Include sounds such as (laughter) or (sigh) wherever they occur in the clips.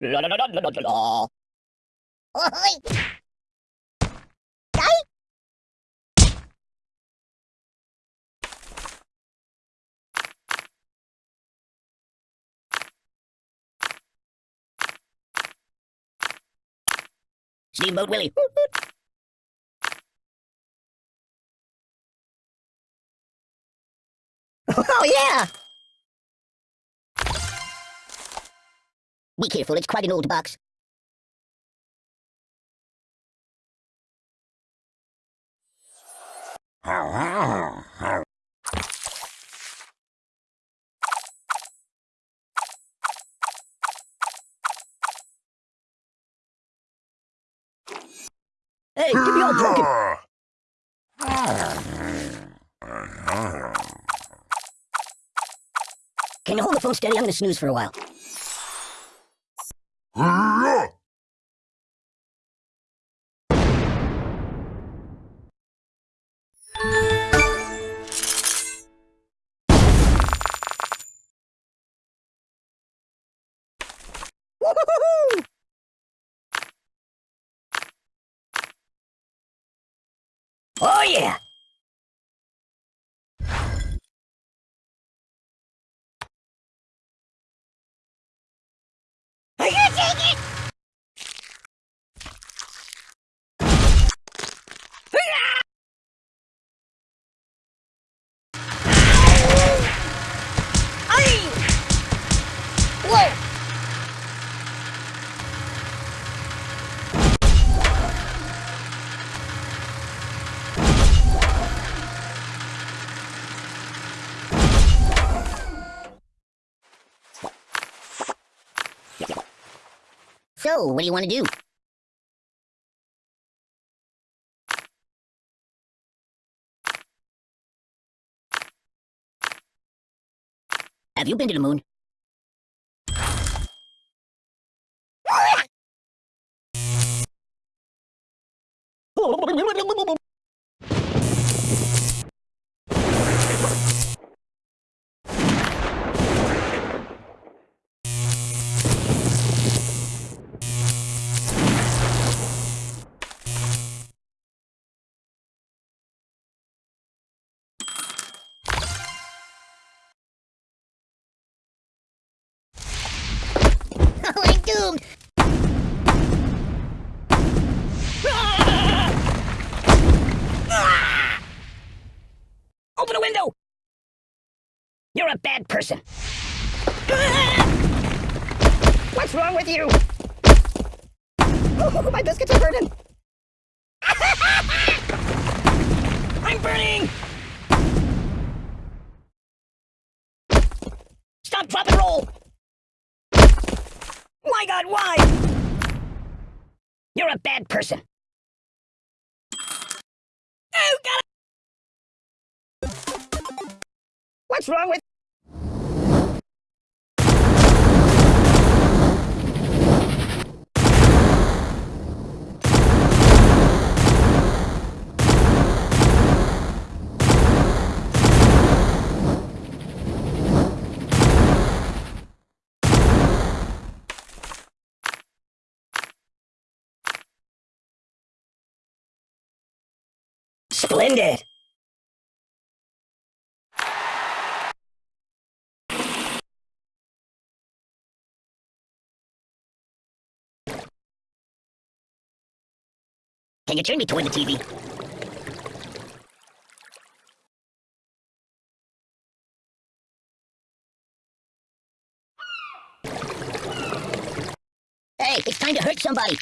La la la la la la. Ôi! Steamboat Willie. Oh, yeah! Be careful, it's quite an old box. Hey, give me all (laughs) broken. Can you hold the phone steady? I'm gonna snooze for a while. Ah! So, what do you want to do? Have you been to the moon? You're a bad person. What's wrong with you? Oh, my biscuits are burning! (laughs) I'm burning! Stop, drop, and roll! My god, why? You're a bad person. Oh, God! What's wrong with... Splendid! Can you turn me toward the TV? Hey, it's time to hurt somebody.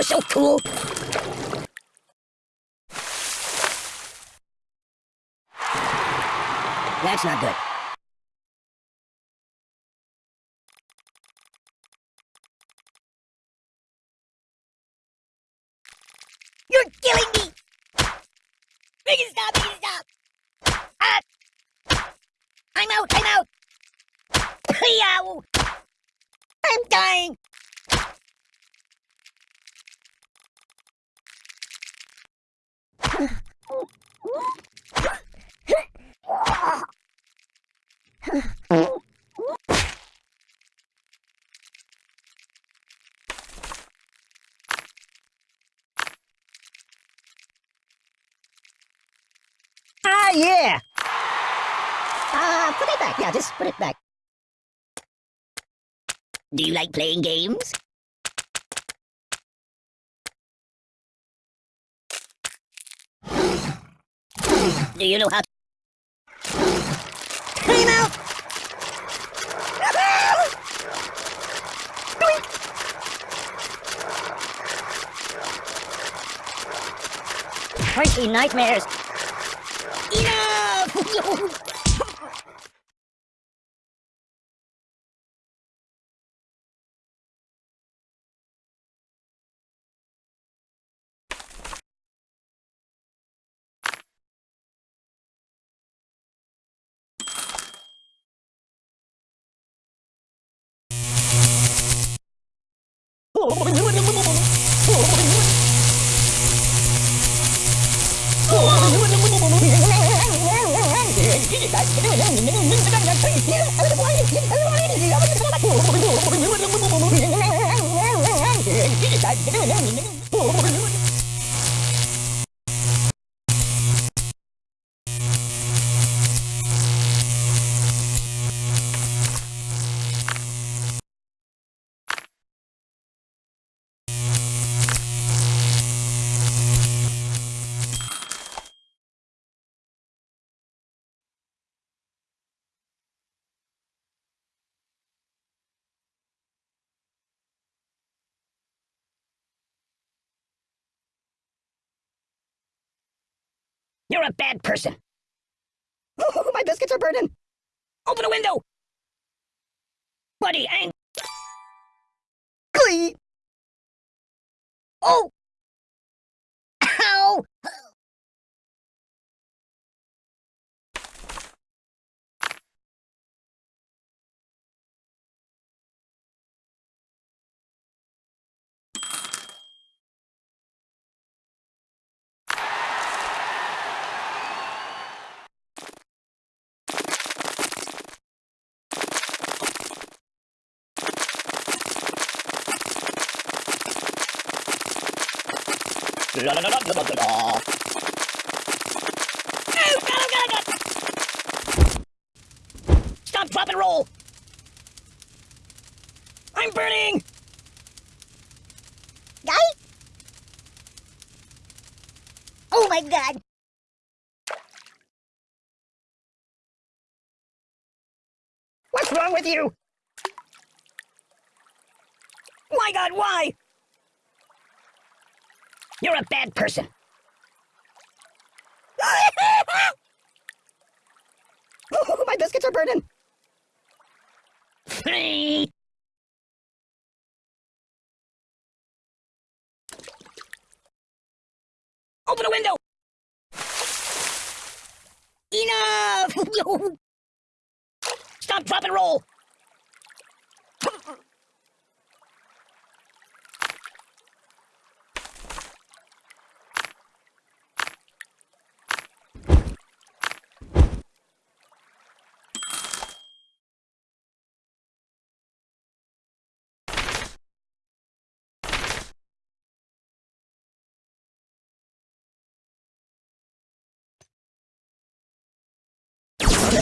You're so cool. That's not good. You're killing me! Stop! Stop! Ah! I'm out! I'm out! Yow! I'm dying! Ah, yeah! Ah, put it back. Yeah, just put it back. Do you like playing games? Do you know how Clean out! Crazy nightmares. Enough! (laughs) Oh, You're a bad person. Oh, (laughs) my biscuits are burning. Open a window. Buddy, ang... Glee. Oh! La la la la la la la. God, God, God. Stop, drop, and roll. I'm burning. Guy? Oh my god! What's wrong with you? My God, why? You're a bad person. oh, (laughs) my biscuits are burning. Open a window. Enough! (laughs) Stop, drop, and roll.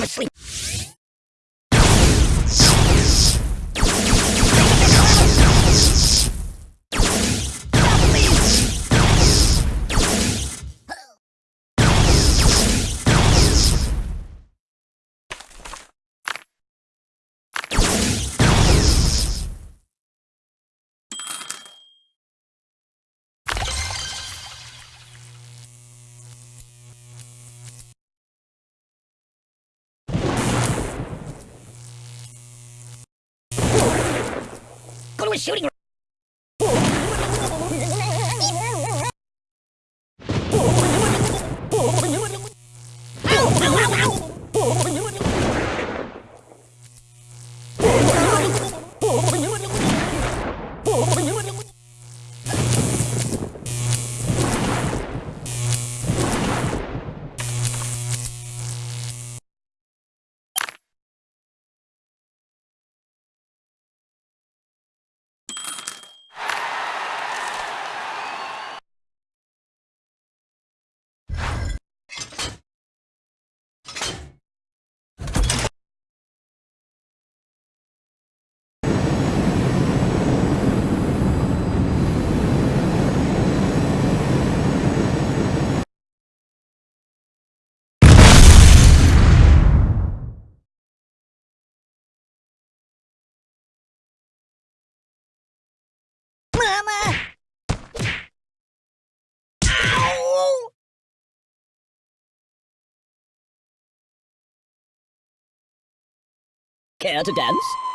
Sleep. A shooting Care to dance?